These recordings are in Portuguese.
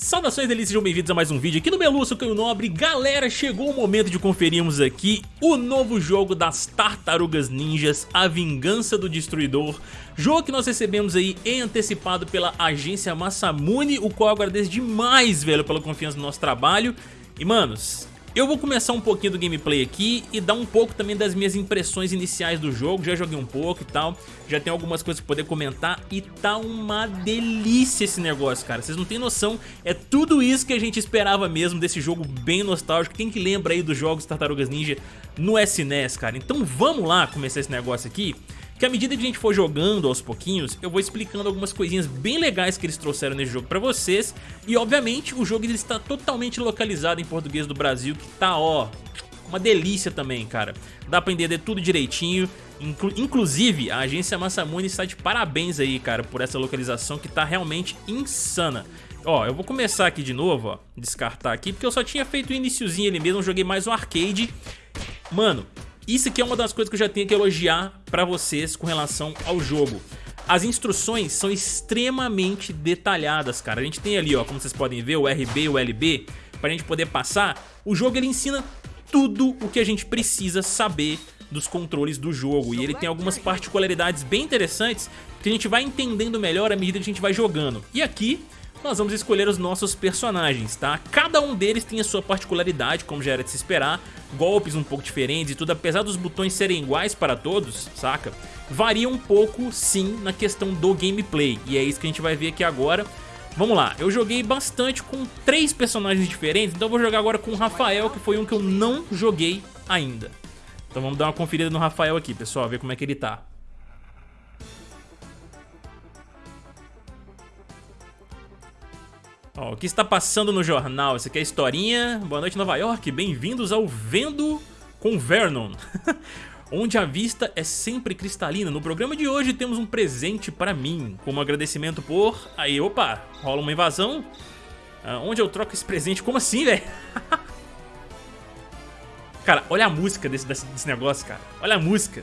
Saudações delícias, sejam bem-vindos a mais um vídeo aqui no Meluço Caio Nobre Galera, chegou o momento de conferirmos aqui o novo jogo das Tartarugas Ninjas, A Vingança do Destruidor. Jogo que nós recebemos aí em antecipado pela agência Massamune, o qual eu agradeço demais, velho, pela confiança no nosso trabalho. E, manos, eu vou começar um pouquinho do gameplay aqui e dar um pouco também das minhas impressões iniciais do jogo, já joguei um pouco e tal, já tem algumas coisas pra poder comentar e tá uma delícia esse negócio, cara, vocês não tem noção, é tudo isso que a gente esperava mesmo desse jogo bem nostálgico, quem que lembra aí dos jogos Tartarugas Ninja no SNES, cara, então vamos lá começar esse negócio aqui que à medida que a gente for jogando aos pouquinhos, eu vou explicando algumas coisinhas bem legais que eles trouxeram nesse jogo pra vocês. E obviamente o jogo ele está totalmente localizado em português do Brasil, que tá ó, uma delícia também, cara. Dá pra entender tudo direitinho. Inclu inclusive, a agência Massamune está de parabéns aí, cara, por essa localização que tá realmente insana. Ó, eu vou começar aqui de novo, ó, descartar aqui, porque eu só tinha feito o iniciozinho ali mesmo, joguei mais o arcade. Mano, isso aqui é uma das coisas que eu já tenho que elogiar pra vocês com relação ao jogo. As instruções são extremamente detalhadas, cara. A gente tem ali, ó, como vocês podem ver, o RB e o LB, pra gente poder passar. O jogo, ele ensina tudo o que a gente precisa saber dos controles do jogo. E ele tem algumas particularidades bem interessantes que a gente vai entendendo melhor à medida que a gente vai jogando. E aqui nós vamos escolher os nossos personagens, tá? Cada um deles tem a sua particularidade, como já era de se esperar, golpes um pouco diferentes e tudo, apesar dos botões serem iguais para todos, saca? Varia um pouco, sim, na questão do gameplay, e é isso que a gente vai ver aqui agora. Vamos lá, eu joguei bastante com três personagens diferentes, então eu vou jogar agora com o Rafael, que foi um que eu não joguei ainda. Então vamos dar uma conferida no Rafael aqui, pessoal, ver como é que ele tá. Ó, o que está passando no jornal? Essa aqui é historinha. Boa noite, Nova York. Bem-vindos ao Vendo com Vernon. onde a vista é sempre cristalina. No programa de hoje temos um presente para mim, como agradecimento por... Aí, opa, rola uma invasão. Ah, onde eu troco esse presente? Como assim, velho? cara, olha a música desse, desse, desse negócio, cara. Olha a música.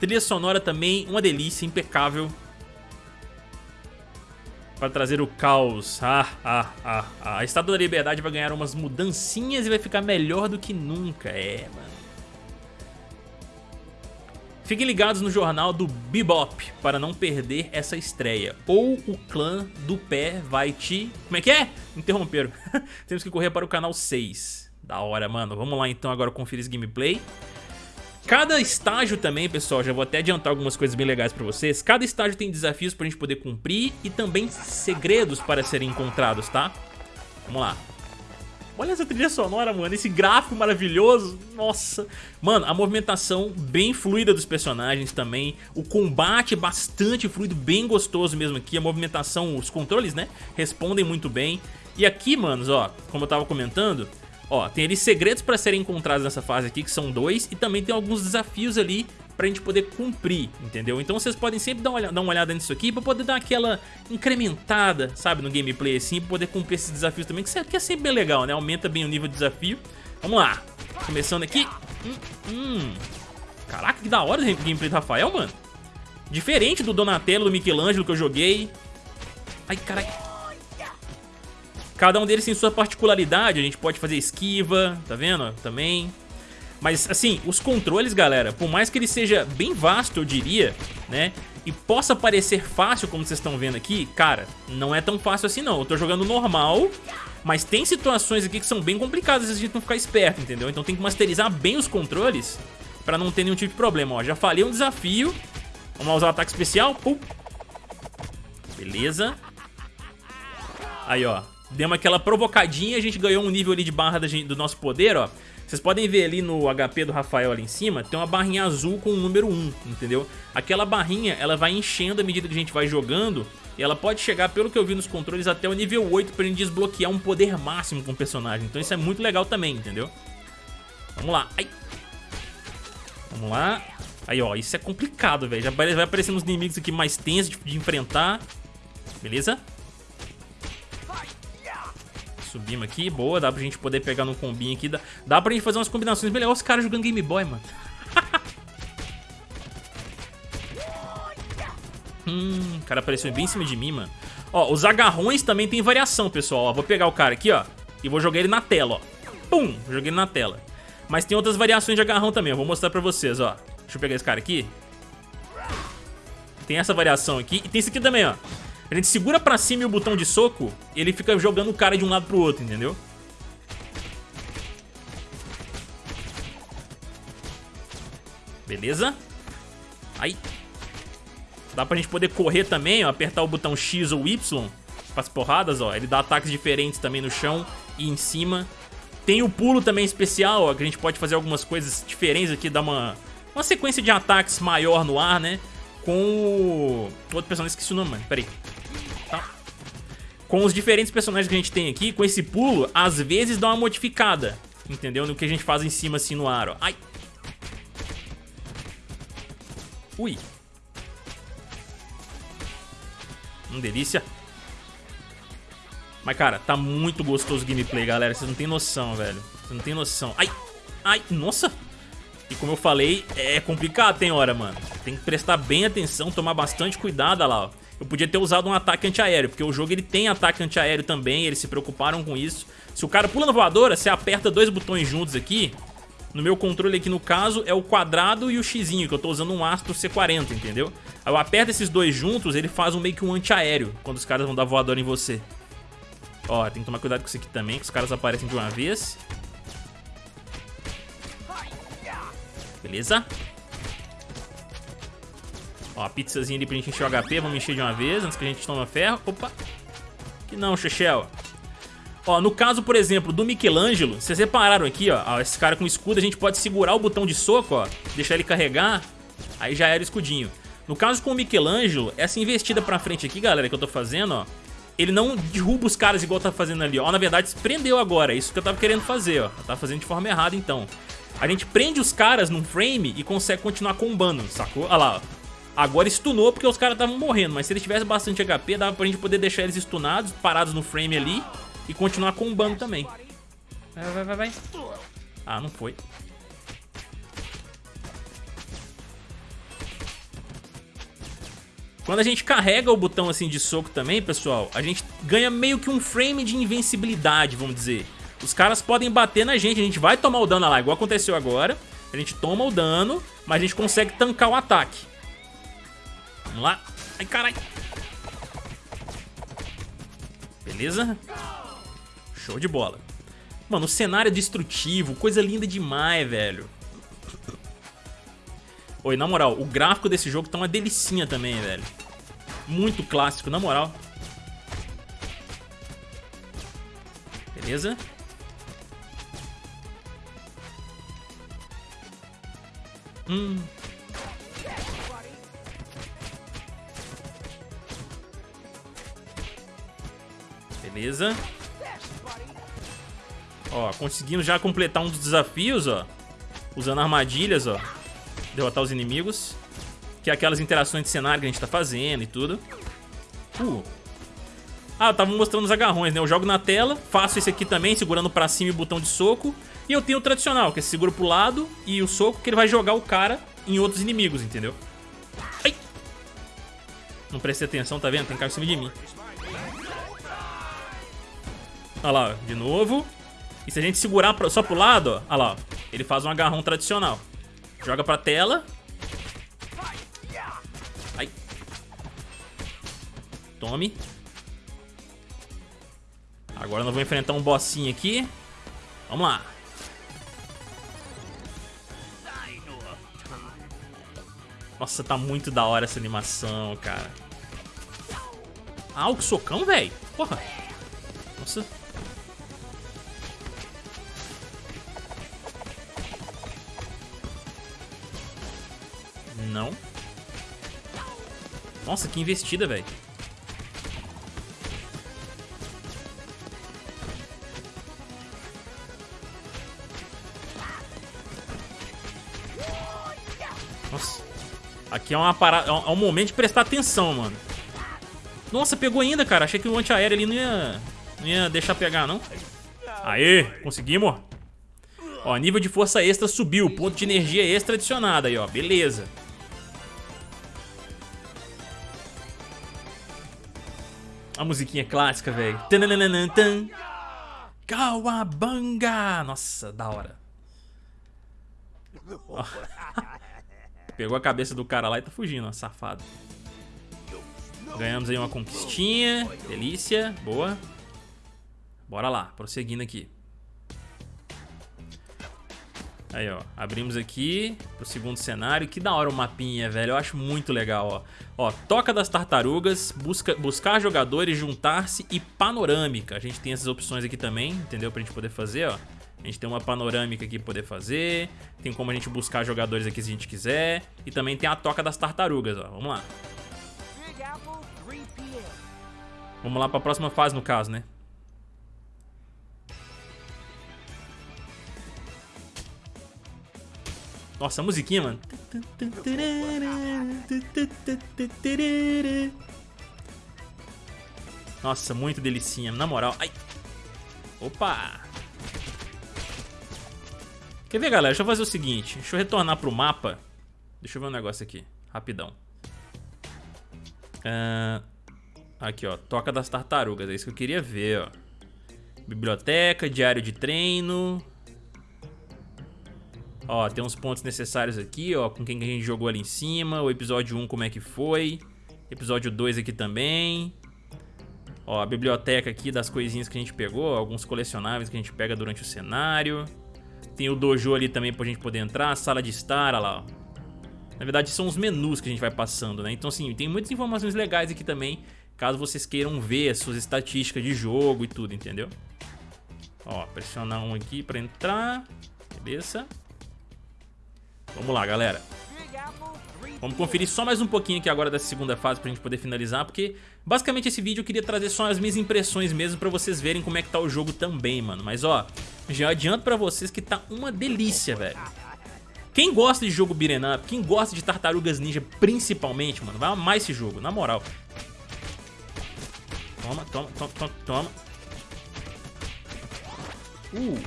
Trilha sonora também, uma delícia, impecável para trazer o caos. Ah, ah, ah, ah. A Estátua da Liberdade vai ganhar umas mudancinhas e vai ficar melhor do que nunca. É, mano. Fiquem ligados no jornal do Bebop para não perder essa estreia. Ou o clã do pé vai te... Como é que é? Interromperam. Temos que correr para o canal 6. Da hora, mano. Vamos lá então agora conferir esse gameplay. Cada estágio também, pessoal, já vou até adiantar algumas coisas bem legais pra vocês. Cada estágio tem desafios pra gente poder cumprir e também segredos para serem encontrados, tá? Vamos lá. Olha essa trilha sonora, mano, esse gráfico maravilhoso, nossa. Mano, a movimentação bem fluida dos personagens também, o combate bastante fluido, bem gostoso mesmo aqui, a movimentação, os controles, né, respondem muito bem. E aqui, manos, ó, como eu tava comentando, Ó, tem ali segredos para serem encontrados nessa fase aqui, que são dois, e também tem alguns desafios ali pra gente poder cumprir, entendeu? Então vocês podem sempre dar uma, olhada, dar uma olhada nisso aqui pra poder dar aquela incrementada, sabe, no gameplay assim, pra poder cumprir esses desafios também, que é sempre bem legal, né? Aumenta bem o nível de desafio. Vamos lá, começando aqui. Hum, hum. Caraca, que da hora o gameplay do Rafael, mano. Diferente do Donatello, do Michelangelo que eu joguei. Ai, caralho. Cada um deles tem sua particularidade, a gente pode fazer esquiva, tá vendo? Também. Mas, assim, os controles, galera, por mais que ele seja bem vasto, eu diria, né? E possa parecer fácil, como vocês estão vendo aqui, cara, não é tão fácil assim não. Eu tô jogando normal, mas tem situações aqui que são bem complicadas se a gente não ficar esperto, entendeu? Então tem que masterizar bem os controles pra não ter nenhum tipo de problema, ó. Já falei um desafio. Vamos lá usar o ataque especial. Pum. Beleza. Aí, ó. Demos aquela provocadinha, a gente ganhou um nível ali de barra do nosso poder, ó. Vocês podem ver ali no HP do Rafael ali em cima, tem uma barrinha azul com o número 1, entendeu? Aquela barrinha, ela vai enchendo à medida que a gente vai jogando e ela pode chegar, pelo que eu vi nos controles, até o nível 8 pra gente desbloquear um poder máximo com o personagem. Então isso é muito legal também, entendeu? Vamos lá. Ai. Vamos lá. Aí, ó, isso é complicado, velho. Já vai aparecendo uns inimigos aqui mais tensos de, de enfrentar. Beleza? Subimos aqui, boa, dá pra gente poder pegar num combinho aqui. Dá, dá pra gente fazer umas combinações bem. Os caras jogando Game Boy, mano. Hum, o cara apareceu bem em cima de mim, mano. Ó, os agarrões também tem variação, pessoal. Ó, vou pegar o cara aqui, ó, e vou jogar ele na tela, ó. Pum, joguei ele na tela. Mas tem outras variações de agarrão também, eu vou mostrar pra vocês, ó. Deixa eu pegar esse cara aqui. Tem essa variação aqui. E tem esse aqui também, ó. A gente segura pra cima e o botão de soco, ele fica jogando o cara de um lado pro outro, entendeu? Beleza? Aí. Dá pra gente poder correr também, ó, apertar o botão X ou Y para as porradas, ó. Ele dá ataques diferentes também no chão e em cima. Tem o pulo também especial, ó, que a gente pode fazer algumas coisas diferentes aqui, dar uma, uma sequência de ataques maior no ar, né? Com o... Outro personagem, esqueci o nome, mano, peraí. Tá. Com os diferentes personagens que a gente tem aqui, com esse pulo, às vezes dá uma modificada, entendeu? No que a gente faz em cima, assim, no ar, ó. Ai! Ui! Hum, delícia. Mas, cara, tá muito gostoso o gameplay, galera. Vocês não tem noção, velho. Vocês não tem noção. Ai! Ai! Nossa! E como eu falei, é complicado tem hora, mano. Tem que prestar bem atenção, tomar bastante cuidado, lá, ó. Eu podia ter usado um ataque antiaéreo, porque o jogo ele tem ataque antiaéreo também, eles se preocuparam com isso. Se o cara pula na voadora, você aperta dois botões juntos aqui. No meu controle aqui, no caso, é o quadrado e o xizinho, que eu tô usando um Astro C40, entendeu? Aí eu aperto esses dois juntos, ele faz um meio que um antiaéreo, quando os caras vão dar voadora em você. Ó, tem que tomar cuidado com isso aqui também, que os caras aparecem de uma vez. Beleza? Ó, pizzazinha ali pra gente encher o HP. Vamos encher de uma vez antes que a gente tome ferro. Opa. Que não, Chechel. Ó, no caso, por exemplo, do Michelangelo, vocês repararam aqui, ó, ó, esse cara com escudo, a gente pode segurar o botão de soco, ó, deixar ele carregar, aí já era o escudinho. No caso com o Michelangelo, essa investida pra frente aqui, galera, que eu tô fazendo, ó, ele não derruba os caras igual tá fazendo ali, ó. Na verdade, se prendeu agora, é isso que eu tava querendo fazer, ó. Eu tava fazendo de forma errada, então. A gente prende os caras num frame e consegue continuar combando, sacou? Olha lá, ó. Agora stunou porque os caras estavam morrendo, mas se ele tivesse bastante HP, dava pra gente poder deixar eles stunados, parados no frame ali e continuar combando também. Vai, vai, vai, vai. Ah, não foi. Quando a gente carrega o botão assim de soco também, pessoal, a gente ganha meio que um frame de invencibilidade, vamos dizer. Os caras podem bater na gente, a gente vai tomar o dano lá, igual aconteceu agora. A gente toma o dano, mas a gente consegue tancar o ataque. Vamos lá. Ai, caralho. Beleza? Show de bola. Mano, cenário é destrutivo, coisa linda demais, velho. Oi, na moral, o gráfico desse jogo tá uma delicinha também, velho. Muito clássico, na moral. Beleza? Hum. Beleza. Ó, conseguimos já completar um dos desafios, ó. Usando armadilhas, ó derrotar os inimigos. Que é aquelas interações de cenário que a gente tá fazendo e tudo. Uh. Ah, eu tava mostrando os agarrões, né? Eu jogo na tela, faço esse aqui também, segurando pra cima e o botão de soco. E eu tenho o tradicional, que é seguro pro lado e o soco, que ele vai jogar o cara em outros inimigos, entendeu? Ai! Não prestei atenção, tá vendo? Tem cara em cima de mim. Olha lá, de novo. E se a gente segurar só pro lado, ó, olha lá, ele faz um agarrão tradicional. Joga pra tela. Ai. Tome. Agora nós vamos enfrentar um bossinho aqui. Vamos lá. Nossa, tá muito da hora essa animação, cara. Ah, o socão, velho. Porra. Nossa. Nossa, que investida, velho. Nossa. Aqui é uma parada, é, é um momento de prestar atenção, mano. Nossa, pegou ainda, cara. Achei que o antiaéreo ali não ia, não ia deixar pegar, não. Aê, conseguimos. Ó, nível de força extra subiu. Ponto de energia extra adicionado aí, ó. Beleza. A musiquinha clássica, velho. Kawabanga! Nossa, da hora. Pegou a cabeça do cara lá e tá fugindo, ó, safado. Ganhamos aí uma conquistinha. Delícia, boa. Bora lá, prosseguindo aqui. Aí, ó, abrimos aqui pro segundo cenário. Que da hora o mapinha, velho. Eu acho muito legal, ó. Ó, Toca das Tartarugas, busca, buscar jogadores, juntar-se e panorâmica. A gente tem essas opções aqui também, entendeu? Pra gente poder fazer, ó. A gente tem uma panorâmica aqui pra poder fazer. Tem como a gente buscar jogadores aqui se a gente quiser. E também tem a Toca das Tartarugas, ó. Vamos lá. Vamos lá pra próxima fase, no caso, né? Nossa, a musiquinha, mano. Nossa, muito delicinha, na moral. Ai. Opa! Quer ver, galera? Deixa eu fazer o seguinte. Deixa eu retornar pro mapa. Deixa eu ver um negócio aqui. Rapidão. Uh, aqui, ó. Toca das tartarugas. É isso que eu queria ver, ó. Biblioteca, diário de treino. Ó, tem uns pontos necessários aqui, ó, com quem a gente jogou ali em cima. O episódio 1 como é que foi. Episódio 2 aqui também. Ó, a biblioteca aqui das coisinhas que a gente pegou, alguns colecionáveis que a gente pega durante o cenário. Tem o dojo ali também pra gente poder entrar, sala de estar, olha lá, ó. Na verdade são os menus que a gente vai passando, né? Então assim, tem muitas informações legais aqui também, caso vocês queiram ver as suas estatísticas de jogo e tudo, entendeu? Ó, pressionar um aqui pra entrar, beleza? Vamos lá, galera. Vamos conferir só mais um pouquinho aqui agora dessa segunda fase pra gente poder finalizar, porque basicamente esse vídeo eu queria trazer só as minhas impressões mesmo pra vocês verem como é que tá o jogo também, mano. Mas ó, já adianto pra vocês que tá uma delícia, velho. Quem gosta de jogo beat'em up, quem gosta de Tartarugas Ninja principalmente, mano, vai amar esse jogo, na moral. Toma, toma, toma, toma, toma. Uh,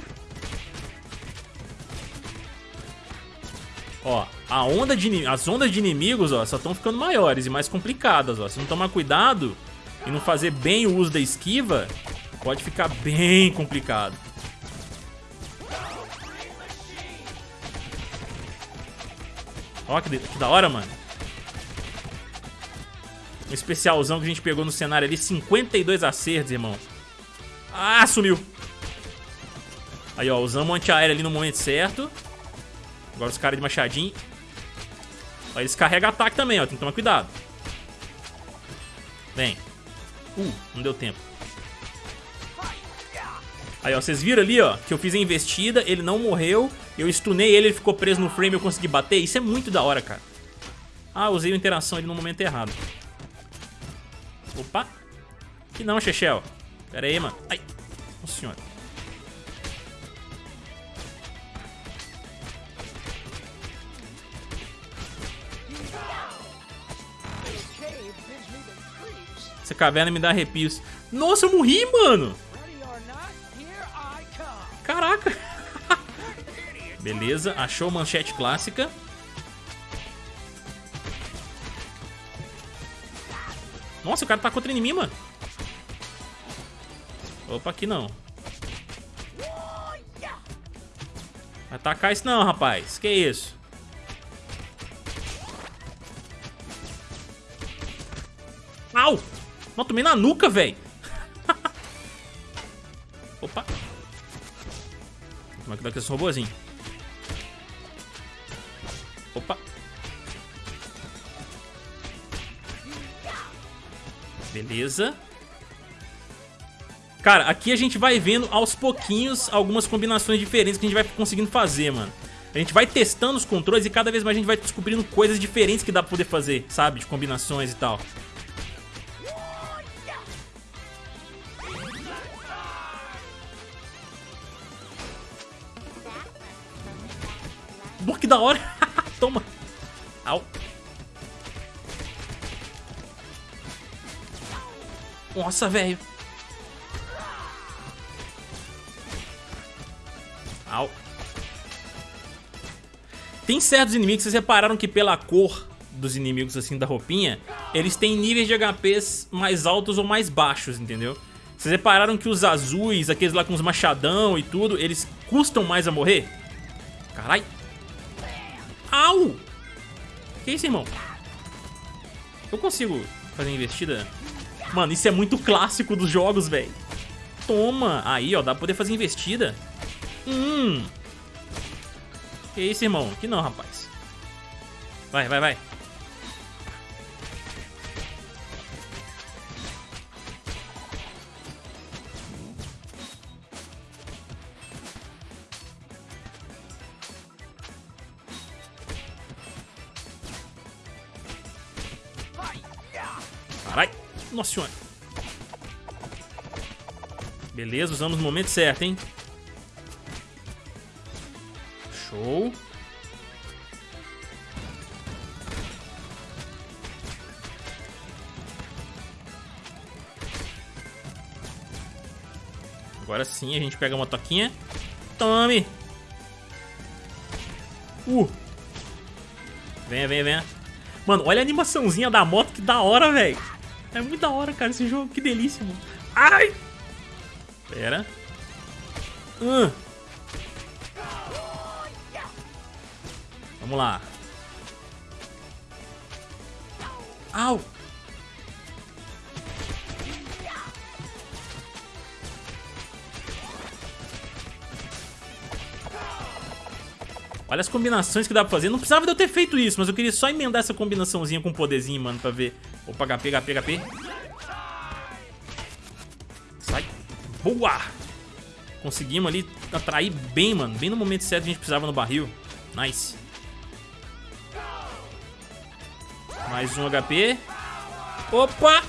Ó, a onda de, as ondas de inimigos, ó, só estão ficando maiores e mais complicadas, ó. Se não tomar cuidado e não fazer bem o uso da esquiva, pode ficar bem complicado. Ó, que, que da hora, mano. Um especialzão que a gente pegou no cenário ali, 52 acertos, irmão. Ah, sumiu. Aí, ó, usamos o antiaéreo ali no momento certo. Agora os caras de machadinho. Ó, eles carregam ataque também, ó. Tem que tomar cuidado. Vem. Uh, não deu tempo. Aí, ó, vocês viram ali, ó, que eu fiz a investida, ele não morreu, eu stunei ele, ele ficou preso no frame eu consegui bater. Isso é muito da hora, cara. Ah, usei a interação ali no momento errado. Opa. Que não, Chechel. Pera aí, mano. Ai. Nossa senhora. Essa caverna me dá arrepios. Nossa, eu morri, mano. Caraca. Beleza, achou manchete clássica. Nossa, o cara tá contra em mim, mano. Opa, aqui não. Atacar isso não, rapaz. Que isso? Não, tomei na nuca, velho. Opa. Como é que dá com esse robôzinho? Opa. Beleza. Cara, aqui a gente vai vendo aos pouquinhos algumas combinações diferentes que a gente vai conseguindo fazer, mano. A gente vai testando os controles e cada vez mais a gente vai descobrindo coisas diferentes que dá pra poder fazer, sabe? De combinações e tal. Da hora. Toma. Au. Nossa, velho. Au. Tem certos inimigos, vocês repararam que pela cor dos inimigos, assim, da roupinha, eles têm níveis de HPs mais altos ou mais baixos, entendeu? Vocês repararam que os azuis, aqueles lá com os machadão e tudo, eles custam mais a morrer? Carai. Au! Que isso, irmão? Eu consigo fazer investida? Mano, isso é muito clássico dos jogos, velho. Toma! Aí, ó, dá pra poder fazer investida. Hum. Que isso, irmão? Que não, rapaz. Vai, vai, vai. Beleza, usamos no momento certo, hein? Show. Agora sim a gente pega uma toquinha. Tome! Uh! Venha, venha, venha. Mano, olha a animaçãozinha da moto, que da hora, velho. É muito da hora, cara, esse jogo. Que delícia, mano. Ai! Pera. Uh. Vamos lá. Au! Olha as combinações que dá pra fazer. Não precisava de eu ter feito isso, mas eu queria só emendar essa combinaçãozinha com poderzinho, mano, pra ver. Opa, HP, HP, HP. Boa! Conseguimos ali atrair bem, mano. Bem no momento certo a gente precisava no barril. Nice. Mais um HP. Opa!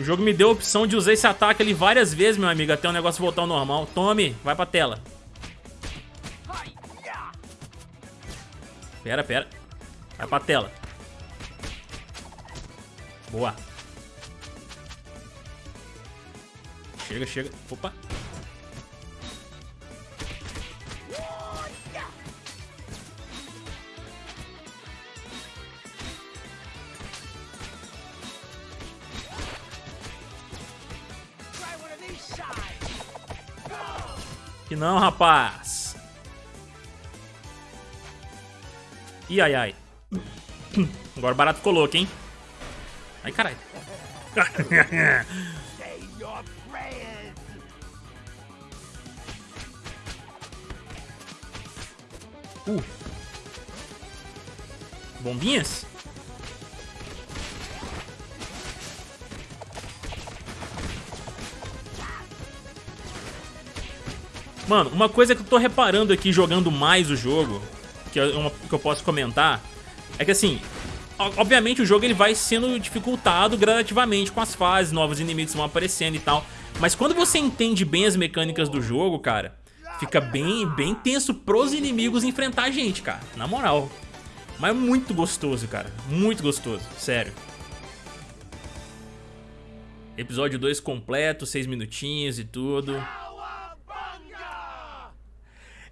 O jogo me deu a opção de usar esse ataque ali várias vezes, meu amigo, até o negócio voltar ao normal. Tome, vai pra tela. Pera, pera. Vai pra tela. Boa. Chega, chega. Opa. Que não, rapaz. Ih, ai, ai. Agora o barato ficou louco, hein? Ai, caralho. uh. Bombinhas? Mano, uma coisa que eu tô reparando aqui jogando mais o jogo, que, é uma, que eu posso comentar, é que assim, obviamente o jogo ele vai sendo dificultado gradativamente com as fases, novos inimigos vão aparecendo e tal. Mas quando você entende bem as mecânicas do jogo, cara, fica bem, bem tenso pros inimigos enfrentar a gente, cara. Na moral. Mas é muito gostoso, cara. Muito gostoso, sério. Episódio 2 completo, 6 minutinhos e tudo.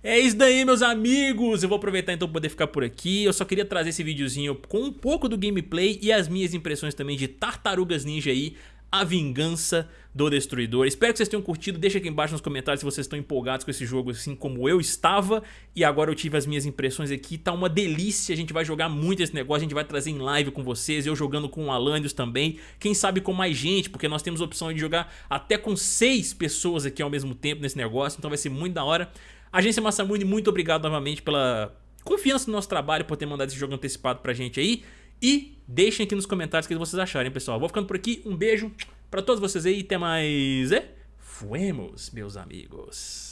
É isso daí, meus amigos. Eu vou aproveitar então para poder ficar por aqui. Eu só queria trazer esse videozinho com um pouco do gameplay e as minhas impressões também de Tartarugas Ninja aí. A Vingança do Destruidor. Espero que vocês tenham curtido. Deixa aqui embaixo nos comentários se vocês estão empolgados com esse jogo, assim como eu estava. E agora eu tive as minhas impressões aqui. Tá uma delícia. A gente vai jogar muito esse negócio. A gente vai trazer em live com vocês. Eu jogando com o Alanios também. Quem sabe com mais gente, porque nós temos a opção de jogar até com seis pessoas aqui ao mesmo tempo nesse negócio. Então vai ser muito da hora. Agência Massamune, muito obrigado novamente pela confiança no nosso trabalho, por ter mandado esse jogo antecipado pra gente aí. E deixem aqui nos comentários o que vocês acharem, pessoal. Vou ficando por aqui, um beijo pra todos vocês aí, até mais... É? Fuemos, meus amigos.